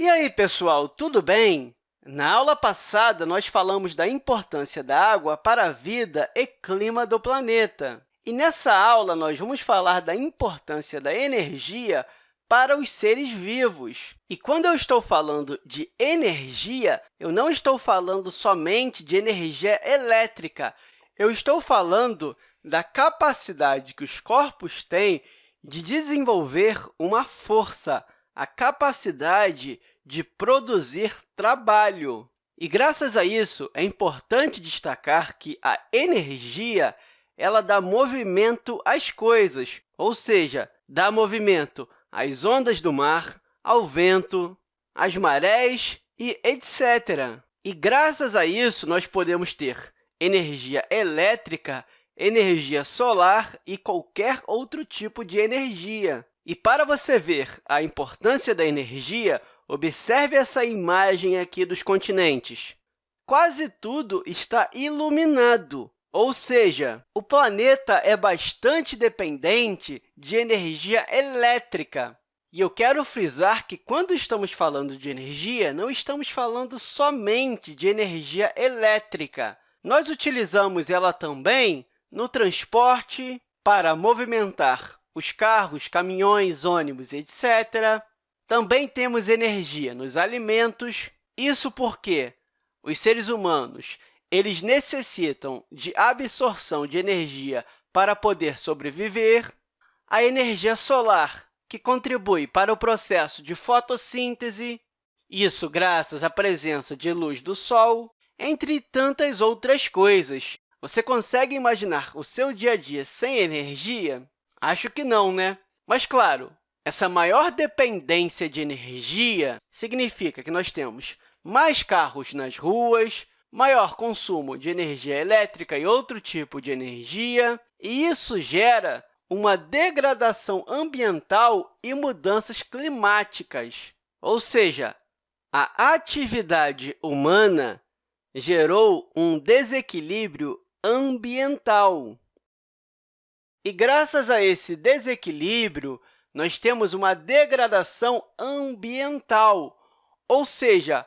E aí, pessoal, tudo bem? Na aula passada, nós falamos da importância da água para a vida e clima do planeta. E nessa aula, nós vamos falar da importância da energia para os seres vivos. E quando eu estou falando de energia, eu não estou falando somente de energia elétrica, eu estou falando da capacidade que os corpos têm de desenvolver uma força, a capacidade de produzir trabalho. E, graças a isso, é importante destacar que a energia ela dá movimento às coisas, ou seja, dá movimento às ondas do mar, ao vento, às marés e etc. E, graças a isso, nós podemos ter energia elétrica, energia solar e qualquer outro tipo de energia. E para você ver a importância da energia, observe essa imagem aqui dos continentes. Quase tudo está iluminado, ou seja, o planeta é bastante dependente de energia elétrica. E eu quero frisar que, quando estamos falando de energia, não estamos falando somente de energia elétrica. Nós utilizamos ela também no transporte, para movimentar os carros, caminhões, ônibus, etc. Também temos energia nos alimentos, isso porque os seres humanos eles necessitam de absorção de energia para poder sobreviver, a energia solar, que contribui para o processo de fotossíntese, isso graças à presença de luz do Sol, entre tantas outras coisas. Você consegue imaginar o seu dia a dia sem energia? Acho que não, né? Mas, claro, essa maior dependência de energia significa que nós temos mais carros nas ruas, maior consumo de energia elétrica e outro tipo de energia, e isso gera uma degradação ambiental e mudanças climáticas. Ou seja, a atividade humana gerou um desequilíbrio ambiental. E, graças a esse desequilíbrio, nós temos uma degradação ambiental, ou seja,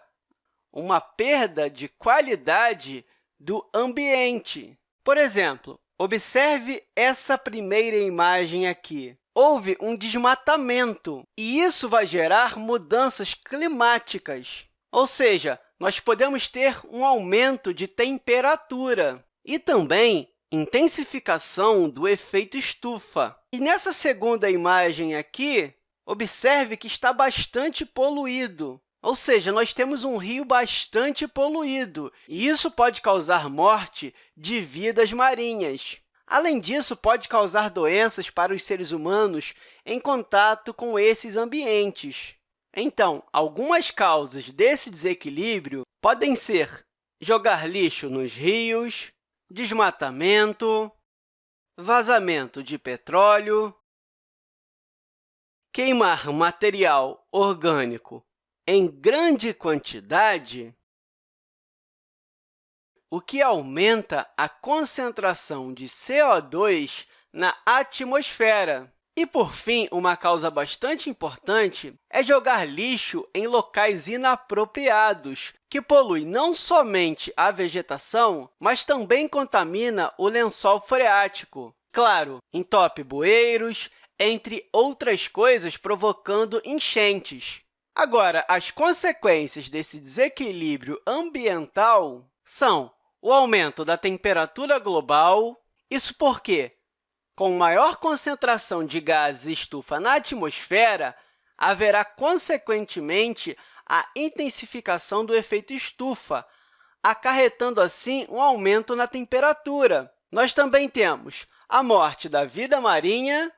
uma perda de qualidade do ambiente. Por exemplo, observe essa primeira imagem aqui. Houve um desmatamento, e isso vai gerar mudanças climáticas, ou seja, nós podemos ter um aumento de temperatura e também intensificação do efeito estufa. E nessa segunda imagem aqui, observe que está bastante poluído, ou seja, nós temos um rio bastante poluído, e isso pode causar morte de vidas marinhas. Além disso, pode causar doenças para os seres humanos em contato com esses ambientes. Então, algumas causas desse desequilíbrio podem ser jogar lixo nos rios, desmatamento, vazamento de petróleo, queimar material orgânico em grande quantidade, o que aumenta a concentração de CO2 na atmosfera. E, por fim, uma causa bastante importante é jogar lixo em locais inapropriados, que polui não somente a vegetação, mas também contamina o lençol freático. Claro, entope bueiros, entre outras coisas, provocando enchentes. Agora, as consequências desse desequilíbrio ambiental são o aumento da temperatura global, isso porque com maior concentração de gases estufa na atmosfera, haverá, consequentemente, a intensificação do efeito estufa, acarretando, assim, um aumento na temperatura. Nós também temos a morte da vida marinha,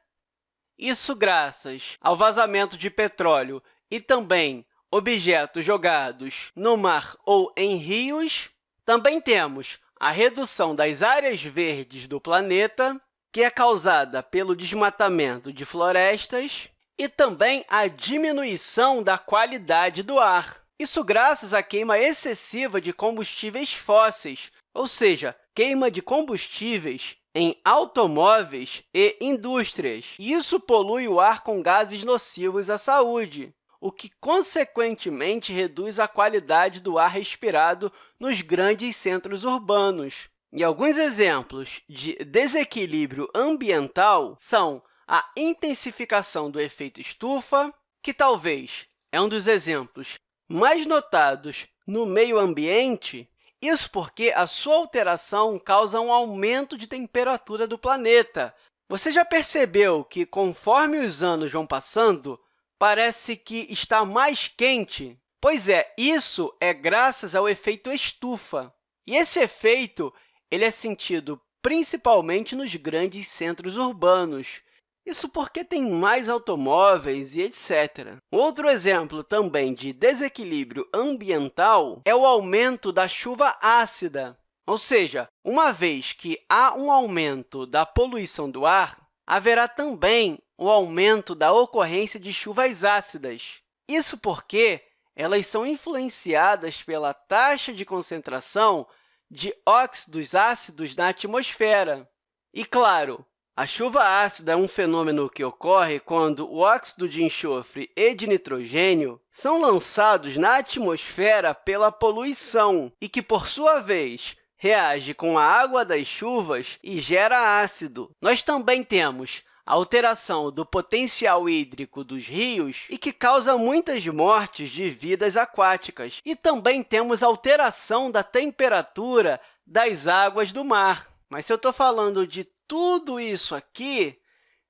isso graças ao vazamento de petróleo e também objetos jogados no mar ou em rios. Também temos a redução das áreas verdes do planeta, que é causada pelo desmatamento de florestas e também a diminuição da qualidade do ar. Isso graças à queima excessiva de combustíveis fósseis, ou seja, queima de combustíveis em automóveis e indústrias. Isso polui o ar com gases nocivos à saúde. o que, consequentemente, reduz a qualidade do ar respirado nos grandes centros urbanos. E alguns exemplos de desequilíbrio ambiental são a intensificação do efeito estufa, que talvez é um dos exemplos mais notados no meio ambiente, isso porque a sua alteração causa um aumento de temperatura do planeta. Você já percebeu que, conforme os anos vão passando, parece que está mais quente? Pois é, isso é graças ao efeito estufa. E esse efeito ele é sentido principalmente nos grandes centros urbanos, isso porque tem mais automóveis e etc. Outro exemplo também de desequilíbrio ambiental é o aumento da chuva ácida, ou seja, uma vez que há um aumento da poluição do ar, haverá também o aumento da ocorrência de chuvas ácidas. Isso porque elas são influenciadas pela taxa de concentração de óxidos ácidos na atmosfera. E, claro, a chuva ácida é um fenômeno que ocorre quando o óxido de enxofre e de nitrogênio são lançados na atmosfera pela poluição e que, por sua vez, reage com a água das chuvas e gera ácido. Nós também temos a alteração do potencial hídrico dos rios e que causa muitas mortes de vidas aquáticas. E também temos alteração da temperatura das águas do mar. Mas se eu estou falando de tudo isso aqui,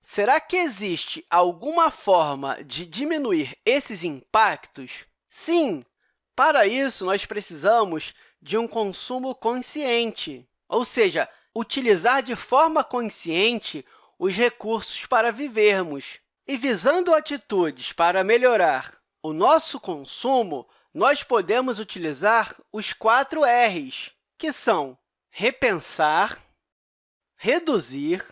será que existe alguma forma de diminuir esses impactos? Sim! Para isso, nós precisamos de um consumo consciente, ou seja, utilizar de forma consciente os recursos para vivermos. E visando atitudes para melhorar o nosso consumo, nós podemos utilizar os quatro R's, que são repensar, reduzir,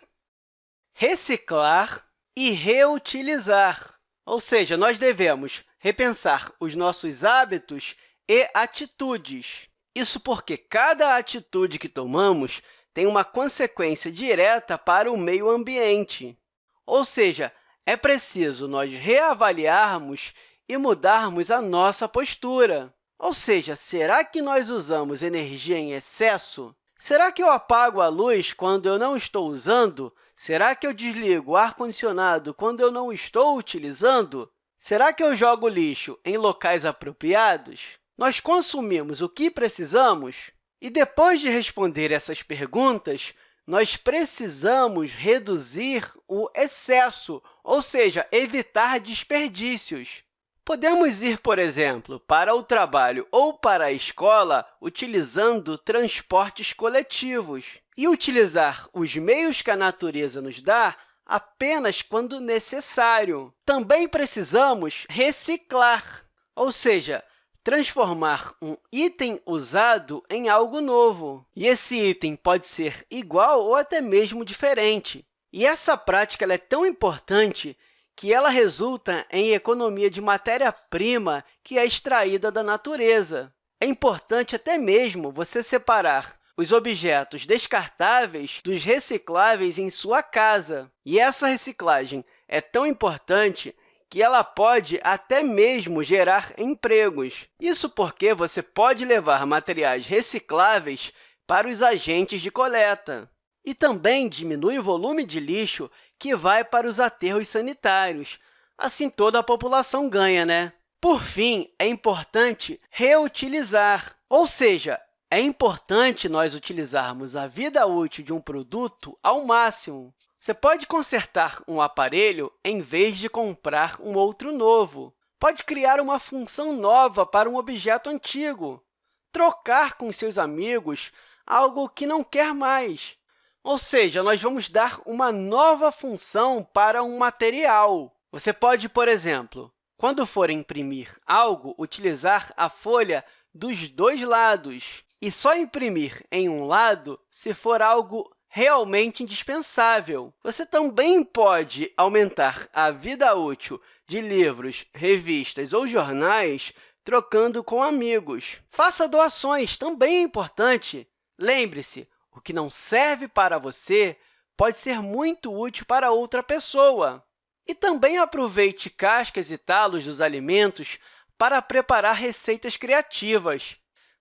reciclar e reutilizar. Ou seja, nós devemos repensar os nossos hábitos e atitudes. Isso porque cada atitude que tomamos tem uma consequência direta para o meio ambiente. Ou seja, é preciso nós reavaliarmos e mudarmos a nossa postura. Ou seja, será que nós usamos energia em excesso? Será que eu apago a luz quando eu não estou usando? Será que eu desligo o ar-condicionado quando eu não estou utilizando? Será que eu jogo lixo em locais apropriados? Nós consumimos o que precisamos? E depois de responder essas perguntas, nós precisamos reduzir o excesso, ou seja, evitar desperdícios. Podemos ir, por exemplo, para o trabalho ou para a escola utilizando transportes coletivos e utilizar os meios que a natureza nos dá apenas quando necessário. Também precisamos reciclar, ou seja, transformar um item usado em algo novo. E esse item pode ser igual ou até mesmo diferente. E essa prática é tão importante que ela resulta em economia de matéria-prima que é extraída da natureza. É importante até mesmo você separar os objetos descartáveis dos recicláveis em sua casa. E essa reciclagem é tão importante que ela pode até mesmo gerar empregos. Isso porque você pode levar materiais recicláveis para os agentes de coleta. E também diminui o volume de lixo que vai para os aterros sanitários. Assim, toda a população ganha, né? Por fim, é importante reutilizar, ou seja, é importante nós utilizarmos a vida útil de um produto ao máximo. Você pode consertar um aparelho em vez de comprar um outro novo. Pode criar uma função nova para um objeto antigo. Trocar com seus amigos algo que não quer mais. Ou seja, nós vamos dar uma nova função para um material. Você pode, por exemplo, quando for imprimir algo, utilizar a folha dos dois lados e só imprimir em um lado se for algo realmente indispensável. Você também pode aumentar a vida útil de livros, revistas ou jornais trocando com amigos. Faça doações, também é importante. Lembre-se, o que não serve para você pode ser muito útil para outra pessoa. E também aproveite cascas e talos dos alimentos para preparar receitas criativas.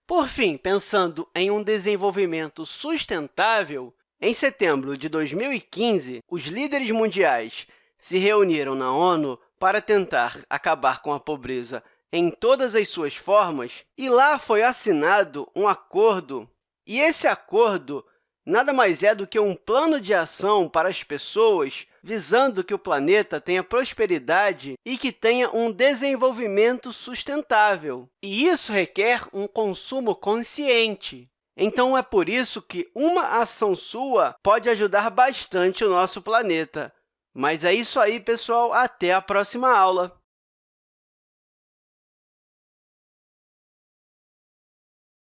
Por fim, pensando em um desenvolvimento sustentável, em setembro de 2015, os líderes mundiais se reuniram na ONU para tentar acabar com a pobreza em todas as suas formas, e lá foi assinado um acordo. E esse acordo nada mais é do que um plano de ação para as pessoas visando que o planeta tenha prosperidade e que tenha um desenvolvimento sustentável. E isso requer um consumo consciente. Então, é por isso que uma ação sua pode ajudar bastante o nosso planeta. Mas é isso aí, pessoal. Até a próxima aula!